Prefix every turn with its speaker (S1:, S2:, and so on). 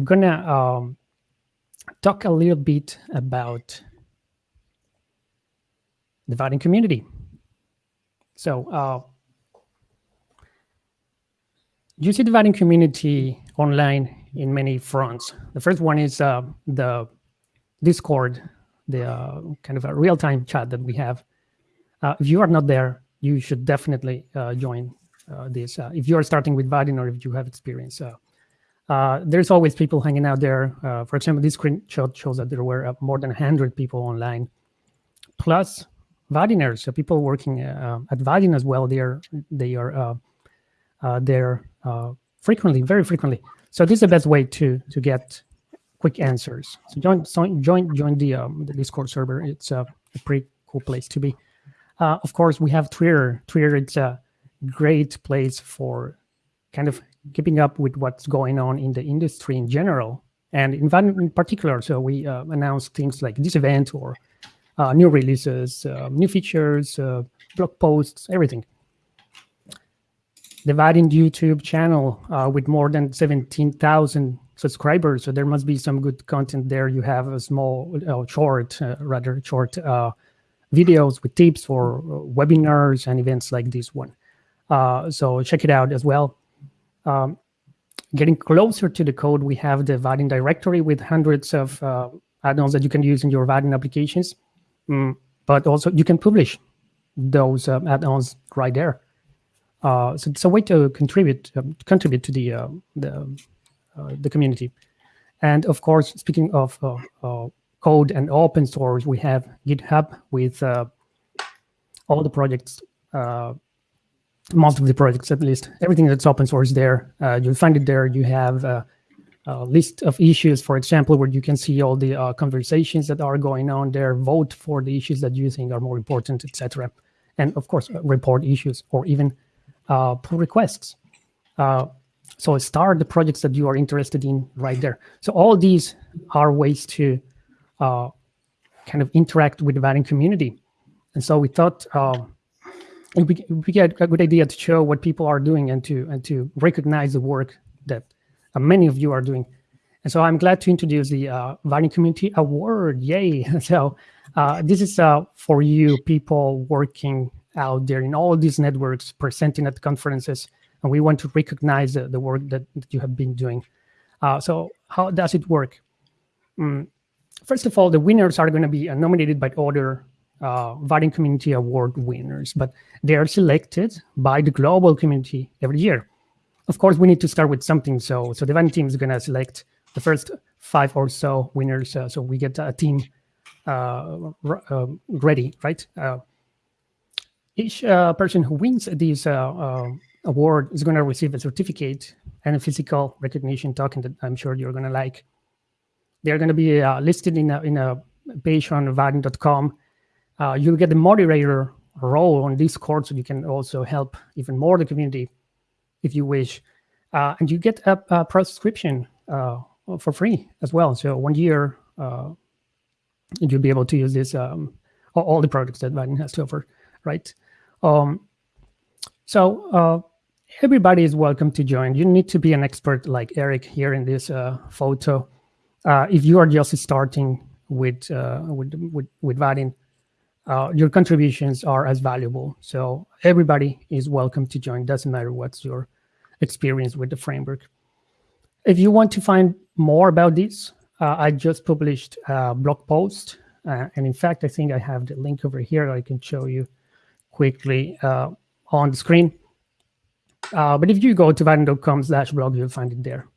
S1: I'm gonna um, talk a little bit about the Vaadin community. So uh, you see the Vaadin community online in many fronts. The first one is uh, the Discord, the uh, kind of a real-time chat that we have. Uh, if you are not there, you should definitely uh, join uh, this. If you are starting with Vaadin or if you have experience, Uh, there's always people hanging out there. Uh, for example, this screenshot shows that there were uh, more than 100 people online, plus Vaadiners, so people working at Vaadin as well. They are they are there frequently, very frequently. So this is the best way to to get quick answers. So join join join the um, the Discord server. It's a, a pretty cool place to be. Uh, of course, we have Twitter. Twitter it's a great place for kind of keeping up with what's going on in the industry in general and in, in particular. So we uh, announce things like this event or uh, new releases, uh, new features, uh, blog posts, everything. The YouTube channel uh, with more than 17,000 subscribers. So there must be some good content there. You have a small, uh, short, rather short videos with tips for webinars and events like this one. So check it out as well. Um, getting closer to the code, we have the Vaadin directory with hundreds of uh, add-ons that you can use in your Vaadin applications. Mm, but also you can publish those add-ons right there. so it's a way to contribute um, contribute to the the uh, the community. And of course, speaking of uh, uh, code and open source, we have GitHub with all the projects most of the projects at least everything that's open source there uh, you'll find it there you have uh, a list of issues for example where you can see all the uh, conversations that are going on there vote for the issues that you think are more important etc and of course report issues or even pull requests so start the projects that you are interested in right there. So all these are ways to uh, kind of interact with the Vaadin community. And so we thought it would be a good idea to show what people are doing and to and to recognize the work that uh, many of you are doing. And so I'm glad to introduce the uh, Vaadin Community Award. Yay! so uh, this is uh, for you people working out there in all these networks, presenting at conferences, and we want to recognize the, the work that, that, you have been doing. Uh, so how does it work? Mm, first of all, the winners are going to be nominated by other uh, Community Award winners, but they are selected by the global community every year. Of course, we need to start with something. So, so the Vaadin team is going to select the first five or so winners. Uh, so we get a team uh, uh, ready, right? Uh, each person who wins these award is going to receive a certificate and a physical recognition token that I'm sure you're going to like. They're going to be uh, listed in a, in a page on vaadin.com. Uh, you'll get the moderator role on Discord, so you can also help even more the community if you wish. Uh, and you get a, a prescription uh, for free as well. So one year, uh, you'll be able to use this um, all the products that Vaadin has to offer, right? Um, so uh, everybody is welcome to join. You need to be an expert like Eric here in this uh, photo. Uh, if you are just starting with with with, with Vaadin, uh, your contributions are as valuable. So everybody is welcome to join. Doesn't matter what's your experience with the framework. If you want to find more about this, uh, I just published a blog post. Uh, and in fact, I think I have the link over here. That I can show you quickly on the screen. Uh, but if you go to vaadin.com slash blog, you'll find it there.